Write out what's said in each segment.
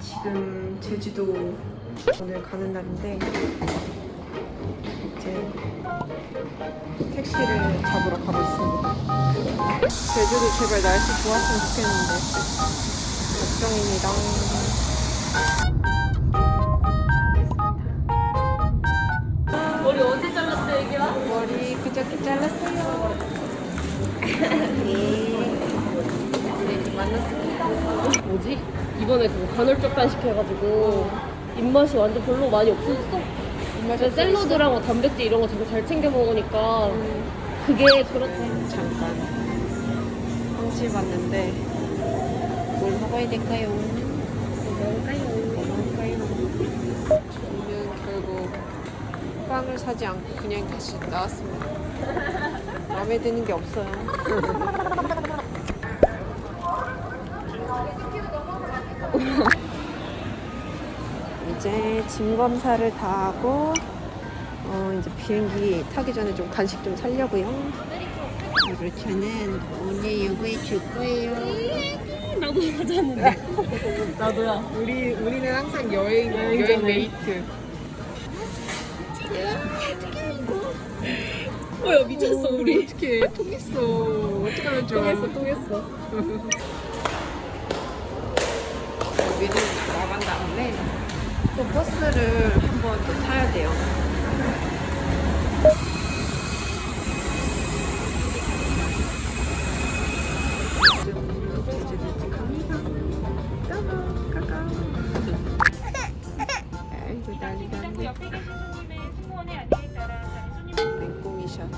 지금 제주도 오늘 가는 날인데 이제 택시를 잡으러 가고 있습니다. 제주도 제발 날씨 좋았으면 좋겠는데 걱정입니다. 머리 언제 잘랐어 얘기야? 머리 그저께 잘랐어요. 네, 만났습니다. 뭐지? 이번에 그거 간헐적 단식해가지고 입맛이 완전 별로 많이 없어졌어. 입맛이 샐러드랑 뭐 단백질 이런 거 되게 잘 챙겨 먹으니까 그게 그렇대. 잠깐 황시 봤는데 뭘 먹어야 될까요? 뭐 먹을까요? 뭐 먹을까요? 저는 결국 빵을 사지 않고 그냥 다시 나왔습니다. 마음에 드는 게 없어요. 이제 짐 검사를 다 하고 어, 이제 비행기 타기 전에 좀 간식 좀 살려고요. 저는 오늘 이거에 줄 거예요. 나도 하자는데. 나도야. 우리 우리는 항상 여행. 여행 mate. 뭐야 미쳤어 우리. 어떻게 통했어? 어떡하면 좋아? 통했어 통했어. 우리는 나간 다음에 또 버스를 한번 또 타야 돼요. 아이고 났네. 맹꽁이샷.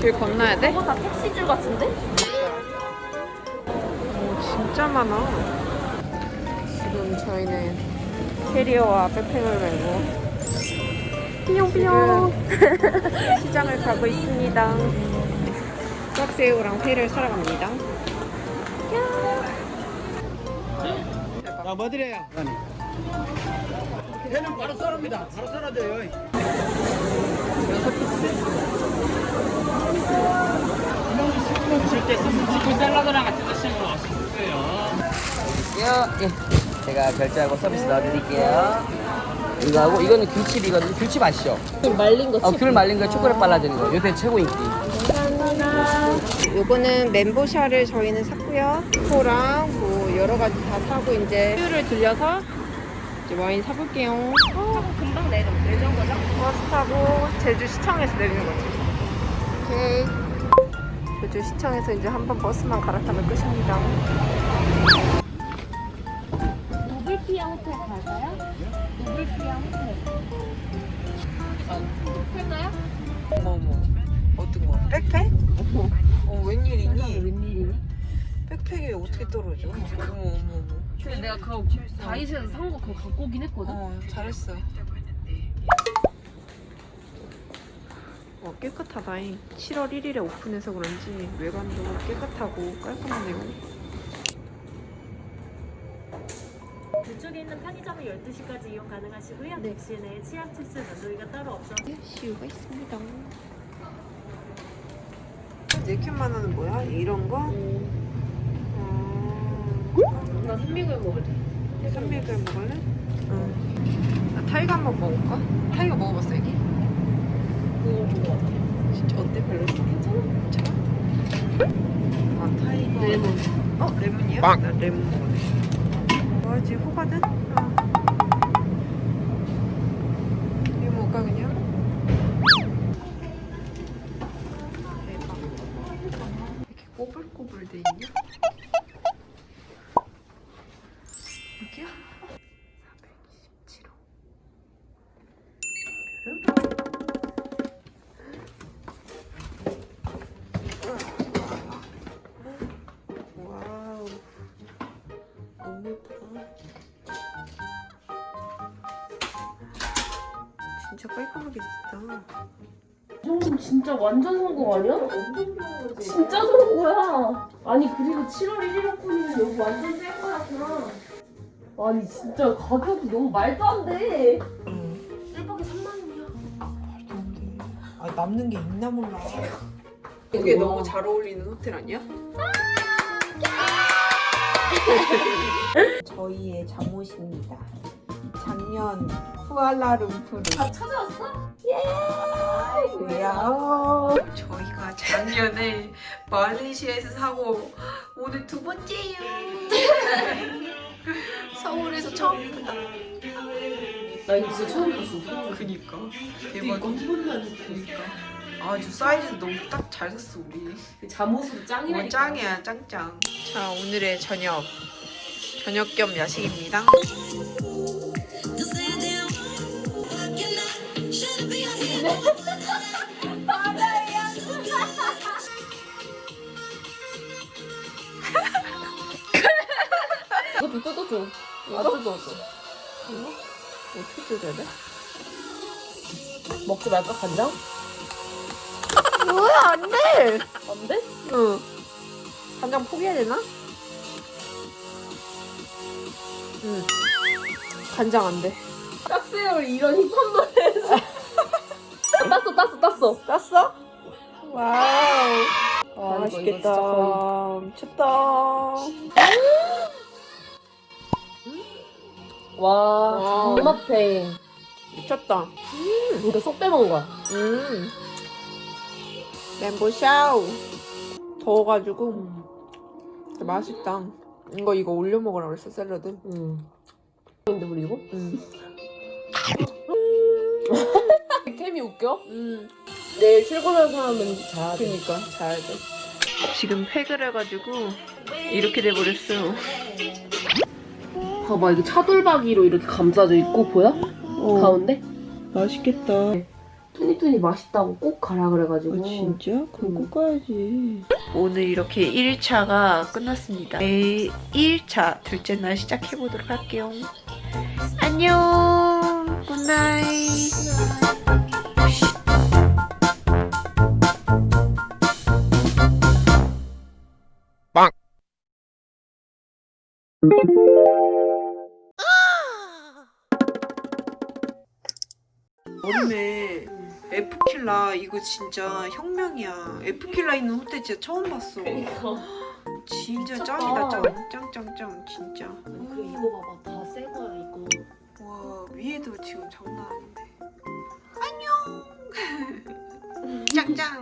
길 건너야 돼? 이거 다 택시줄 같은데? 오, 진짜 많아. 지금 저희는 캐리어와 백팩을 메고 삐용삐용 시장을 가고 있습니다. 수학새우랑 회를 사러 갑니다. 자, 뭐 드려요? 회는 바로 썰습니다. 바로 썰어줘요. 여섯 piece. 드실 때 소스 치고 샐러드랑 같이 드시면 맛있어요. 예. 제가 결제하고 서비스 넣어드릴게요. 이거 하고 이거는 귤칩이거든요. 귤칩 아시죠? 좀 말린 거. 어, 귤 말린 거에 초콜릿 발라드는 거. 요새 최고 인기. 요거는 멘보샤를 저희는 샀고요. 회랑 뭐 여러 가지 다 사고 이제 CU를 들려서 이제 와인 사볼게요. 하고 금방 내려 내려온 거죠? 버스 타고 제주 시청에서 내리는 거지. 오케이. 제주 시청에서 이제 한 번 버스만 갈아타면 끝입니다. 노블피아 호텔 갈까요? 노블피아 호텔. 할까요? 어머 어머. 어떤 거? 백팩? 백팩이 어떻게 떨어져? 어머 어머 어머. 근데 내가 그거 다이소에서 산 거 그거 갖고 오긴 했거든. 어 잘했어. 어 깨끗하다잉. 7월 1일에 오픈해서 그런지 외관도 깨끗하고 깔끔하네요. 그쪽에 있는 편의점은 12시까지 이용 가능하시고요. 네. 넥시 내에 치약 치스 면도기가 따로 없어 시우가 있습니다. 네캔만 원은 뭐야? 이런 거? 어... 나 산미구엘 먹을래. 산미구엘 먹을래? 응. 나 타이거 한번 먹을까? 타이거 먹어봤어 여기? 그거 본거 같아. 진짜 어때? 별로였어? 괜찮아? 괜찮아? 아 타이거 레몬. 어? 레몬이야? 나 레몬 먹을래 뭐하지? 호가든? 진짜 깔끔하게 됐다. 이 정도면 진짜 완전 성공 아니야? 진짜 좋은 거야. 아니 그리고 7월 1일 오픈이면 여기 완전 셀 거였구나. 아니 진짜 가격이 너무 말도 안 돼. 1박에 3만 원이야. 아 남는 게 있나 몰라. 이게 너무 잘 어울리는 호텔 아니야? 저희의 잠옷입니다. 작년 쿠알라룸푸르. 다 찾아왔어? 야오. 저희가 작년에 말레이시아에서 사고 오늘 두 번째예요. 서울에서 처음 보다. 나 이거 진짜 처음 봤어. 그니까 이거 대박. 한 번만 보니까. 아주 사이즈 너무 딱 잘 샀어 우리. 잠옷으로 어, 짱이라니까. 짱이야 짱짱. 자 오늘의 저녁 저녁 겸 야식입니다. 이것도 뜯어줘. 아 뜯어줘. 어떻게 뜯어야 돼? 먹지 말까 간장? 뭐야 안 돼. 안 돼? 응. 간장 포기해야 되나? 응. 간장 안 돼. 딱새우 이런 힙합 노래에서. 땄어 땄어 땄어. Wow. 아, 맛있겠다. 이거, 미쳤다. 와. 존맛해. 미쳤다. 이거 쏙 빼먹은 거야. 음. 멘보 샤우. 더워가지고 진짜 맛있다. 이거 이거 올려 먹으라 그랬어 샐러드. 응. 근데 우리 이거? 음. 캠이 웃겨? 음. 내일 출근하는 사람은 자야 돼. 그니까 자야 돼. 지금 팩을 해가지고 이렇게 돼버렸어. 봐봐 이게 차돌박이로 이렇게 감싸져 있고 보여? 어. 가운데? 맛있겠다. 뚜니뚜니 맛있다고 꼭 가라 그래가지고 진짜? 그럼 꼭 가야지. 오늘 이렇게 1차가 끝났습니다. 내일 2일차 둘째 날 시작해보도록 할게요. 안녕. Good night. 여름에 에프킬라 이거 진짜 혁명이야. 에프킬라 있는 호텔 진짜 처음 봤어. 진짜 미쳤다. 짱이다 짱. 짱짱짱 진짜. 그 이거 봐봐 다 새 거야 이거 와 위에도 지금 장난 아닌데. 안녕. 짱짱.